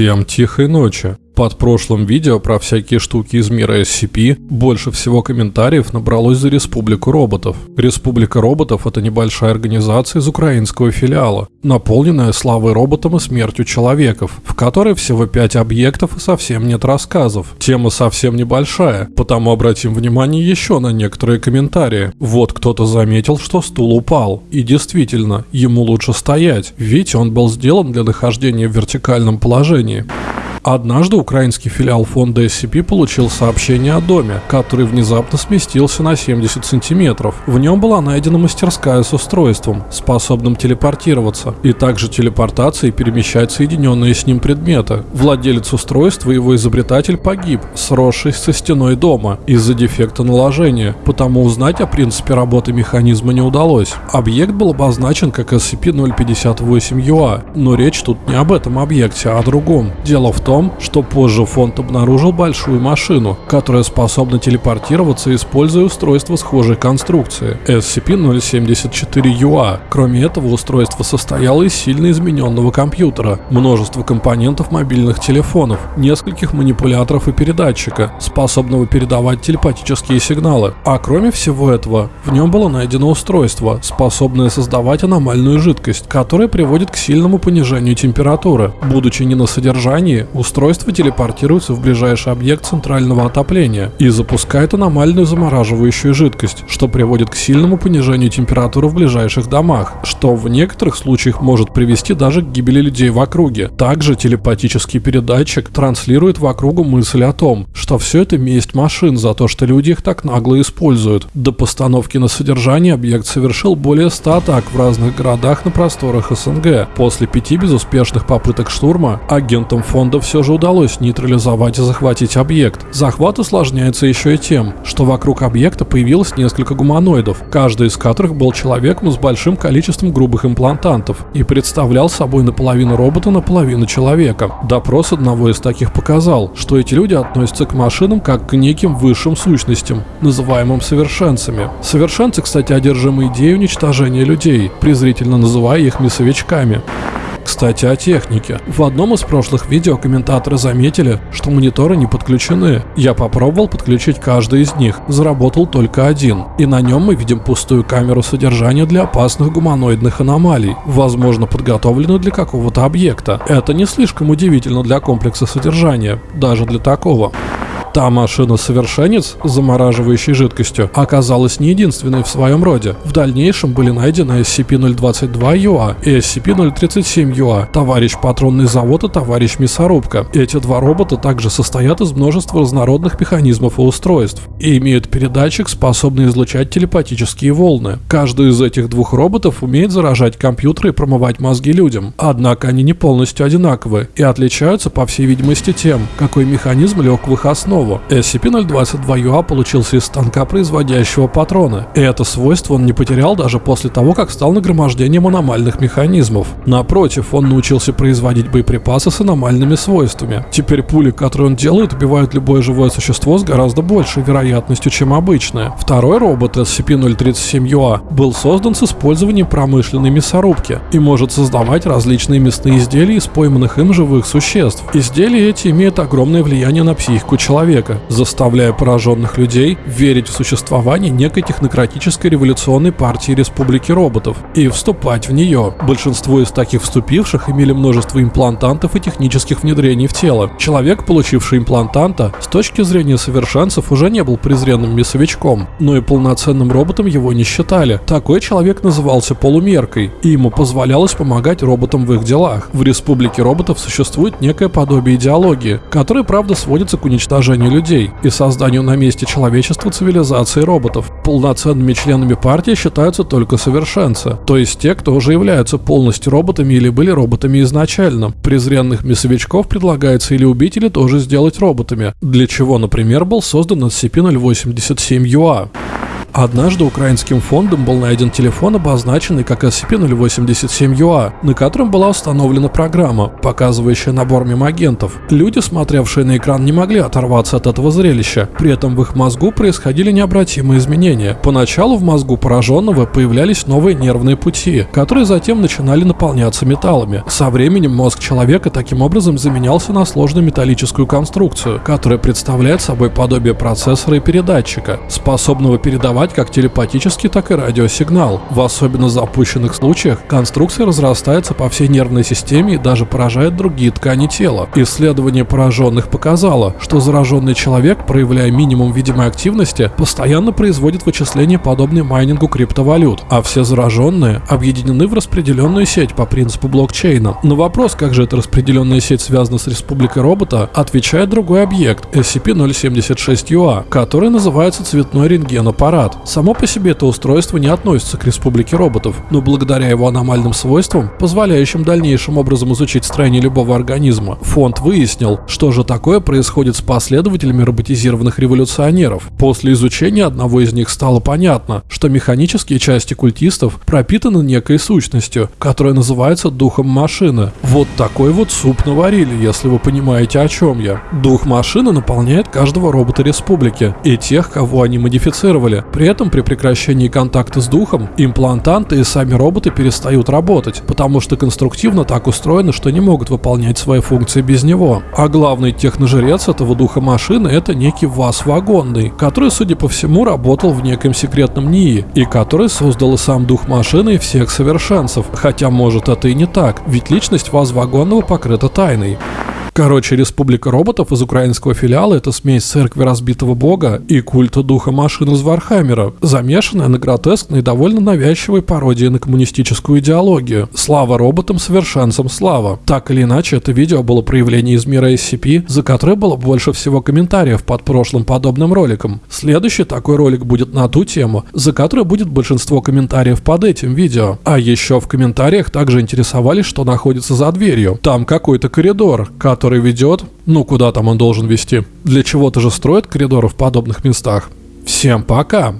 Всем тихой ночи. Под прошлым видео про всякие штуки из мира SCP больше всего комментариев набралось за Республику роботов. Республика роботов – это небольшая организация из украинского филиала, наполненная славой роботом и смертью человеков, в которой всего 5 объектов и совсем нет рассказов. Тема совсем небольшая, потому обратим внимание еще на некоторые комментарии. Вот кто-то заметил, что стул упал. И действительно, ему лучше стоять, ведь он был сделан для нахождения в вертикальном положении. Однажды украинский филиал фонда SCP получил сообщение о доме, который внезапно сместился на 70 сантиметров. В нем была найдена мастерская с устройством, способным телепортироваться, и также телепортацией перемещать соединенные с ним предметы. Владелец устройства и его изобретатель погиб, сросшись со стеной дома из-за дефекта наложения, потому узнать о принципе работы механизма не удалось. Объект был обозначен как SCP-058-UA, но речь тут не об этом объекте, а о другом. Дело в том, том, что позже фонд обнаружил большую машину, которая способна телепортироваться, используя устройство схожей конструкции SCP-074-UA. Кроме этого, устройство состояло из сильно измененного компьютера, множество компонентов мобильных телефонов, нескольких манипуляторов и передатчика, способного передавать телепатические сигналы. А кроме всего этого, в нем было найдено устройство, способное создавать аномальную жидкость, которая приводит к сильному понижению температуры. Будучи не на содержании, Устройство телепортируется в ближайший объект центрального отопления и запускает аномальную замораживающую жидкость, что приводит к сильному понижению температуры в ближайших домах, что в некоторых случаях может привести даже к гибели людей в округе. Также телепатический передатчик транслирует в округу мысль о том, что все это месть машин за то, что люди их так нагло используют. До постановки на содержание объект совершил более 100 атак в разных городах на просторах СНГ. После пяти безуспешных попыток штурма агентам фонда все же удалось нейтрализовать и захватить объект. Захват усложняется еще и тем, что вокруг объекта появилось несколько гуманоидов, каждый из которых был человеком с большим количеством грубых имплантантов и представлял собой наполовину робота, наполовину человека. Допрос одного из таких показал, что эти люди относятся к машинам как к неким высшим сущностям, называемым совершенцами. Совершенцы, кстати, одержимы идеей уничтожения людей, презрительно называя их мясовичками. Кстати, о технике. В одном из прошлых видео комментаторы заметили, что мониторы не подключены. Я попробовал подключить каждый из них, заработал только один. И на нем мы видим пустую камеру содержания для опасных гуманоидных аномалий, возможно подготовленную для какого-то объекта. Это не слишком удивительно для комплекса содержания, даже для такого. Та машина-совершенец замораживающей жидкостью оказалась не единственной в своем роде. В дальнейшем были найдены SCP-022-UA и SCP-037-UA, товарищ патронный завод и товарищ мясорубка. Эти два робота также состоят из множества разнородных механизмов и устройств и имеют передатчик, способный излучать телепатические волны. Каждый из этих двух роботов умеет заражать компьютеры и промывать мозги людям. Однако они не полностью одинаковы и отличаются, по всей видимости, тем, какой механизм лег в их основу основу. SCP-022-UA получился из станка, производящего патроны, и это свойство он не потерял даже после того, как стал нагромождением аномальных механизмов. Напротив, он научился производить боеприпасы с аномальными свойствами. Теперь пули, которые он делает, убивают любое живое существо с гораздо большей вероятностью, чем обычное. Второй робот SCP-037-UA был создан с использованием промышленной мясорубки и может создавать различные мясные изделия из пойманных им живых существ. Изделия эти имеют огромное влияние на психику человека человека, заставляя пораженных людей верить в существование некой технократической революционной партии республики роботов и вступать в нее. Большинство из таких вступивших имели множество имплантантов и технических внедрений в тело. Человек, получивший имплантанта, с точки зрения совершенцев уже не был презренным мясовичком, но и полноценным роботом его не считали. Такой человек назывался полумеркой, и ему позволялось помогать роботам в их делах. В республике роботов существует некое подобие идеологии, которая, правда, сводится к уничтожению уничтожению людей и созданию на месте человечества цивилизации роботов. Полноценными членами партии считаются только совершенцы, то есть те, кто уже являются полностью роботами или были роботами изначально. Презренных мясовичков предлагается или убить, или тоже сделать роботами, для чего, например, был создан SCP-087-UA. Однажды украинским фондом был найден телефон, обозначенный как SCP-087-UA, на котором была установлена программа, показывающая набор мемагентов. Люди, смотревшие на экран, не могли оторваться от этого зрелища. При этом в их мозгу происходили необратимые изменения. Поначалу в мозгу пораженного появлялись новые нервные пути, которые затем начинали наполняться металлами. Со временем мозг человека таким образом заменялся на сложную металлическую конструкцию, которая представляет собой подобие процессора и передатчика, способного передавать как телепатический, так и радиосигнал. В особенно запущенных случаях конструкция разрастается по всей нервной системе и даже поражает другие ткани тела. Исследование пораженных показало, что зараженный человек, проявляя минимум видимой активности, постоянно производит вычисления, подобные майнингу криптовалют, а все зараженные объединены в распределенную сеть по принципу блокчейна. На вопрос, как же эта распределенная сеть связана с Республикой Робота, отвечает другой объект SCP-076-UA, который называется цветной рентген-аппарат. Само по себе это устройство не относится к Республике Роботов, но благодаря его аномальным свойствам, позволяющим дальнейшим образом изучить строение любого организма, фонд выяснил, что же такое происходит с последователями роботизированных революционеров. После изучения одного из них стало понятно, что механические части культистов пропитаны некой сущностью, которая называется духом машины. Вот такой вот суп наварили, если вы понимаете о чем я. Дух машины наполняет каждого робота республики и тех, кого они модифицировали. При этом при прекращении контакта с духом имплантанты и сами роботы перестают работать, потому что конструктивно так устроены, что не могут выполнять свои функции без него. А главный техножрец этого духа машины это некий ВАЗ вагонный, который, судя по всему, работал в неком секретном НИИ и который создал и сам дух машины и всех совершенцев. Хотя может это и не так, ведь личность ВАЗ вагонного покрыта тайной. Короче, Республика роботов из украинского филиала – это смесь церкви разбитого бога и культа духа машин из Вархаммера, замешанная на гротескной и довольно навязчивой пародии на коммунистическую идеологию. Слава роботам, совершенцам слава. Так или иначе, это видео было проявление из мира SCP, за которое было больше всего комментариев под прошлым подобным роликом. Следующий такой ролик будет на ту тему, за которой будет большинство комментариев под этим видео. А еще в комментариях также интересовались, что находится за дверью. Там какой-то коридор, который который ведет, ну куда там он должен вести. Для чего-то же строят коридоры в подобных местах. Всем пока!